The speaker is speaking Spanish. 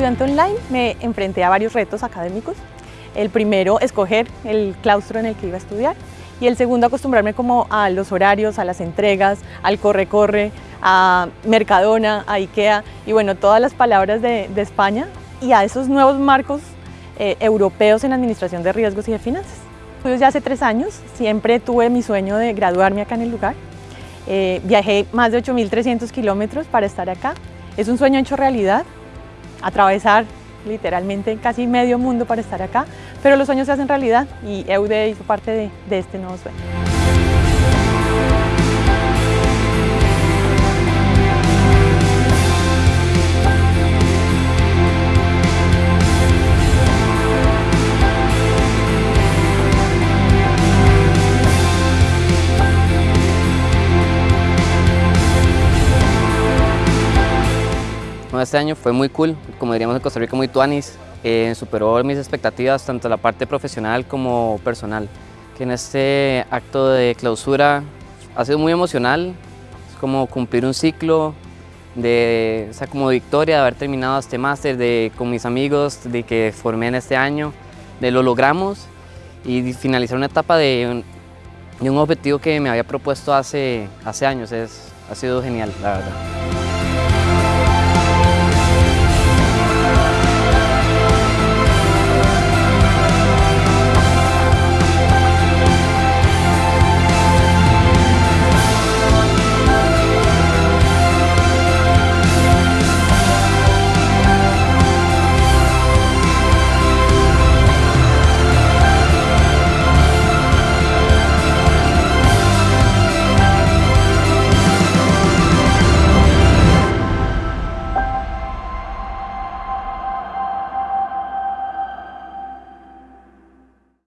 estudiante online me enfrenté a varios retos académicos. El primero, escoger el claustro en el que iba a estudiar y el segundo, acostumbrarme como a los horarios, a las entregas, al corre-corre, a Mercadona, a Ikea y bueno, todas las palabras de, España y a esos nuevos marcos eh, europeos en administración de riesgos y de finanzas. Estudios ya hace tres años, siempre tuve mi sueño de graduarme acá en el lugar. Eh, viajé más de 8.300 kilómetros para estar acá. Es un sueño hecho realidad, atravesar literalmente casi medio mundo para estar acá, pero los sueños se hacen realidad y EUDE hizo parte de, de este nuevo sueño. Este año fue muy cool, como diríamos en Costa Rica, muy tuanis. Eh, superó mis expectativas, tanto la parte profesional como personal. Que en este acto de clausura ha sido muy emocional, es como cumplir un ciclo, de, o sea, como victoria de haber terminado este máster de, con mis amigos de que formé en este año, de lo logramos y finalizar una etapa de un, un objetivo que me había propuesto hace, hace años, es, ha sido genial, la verdad.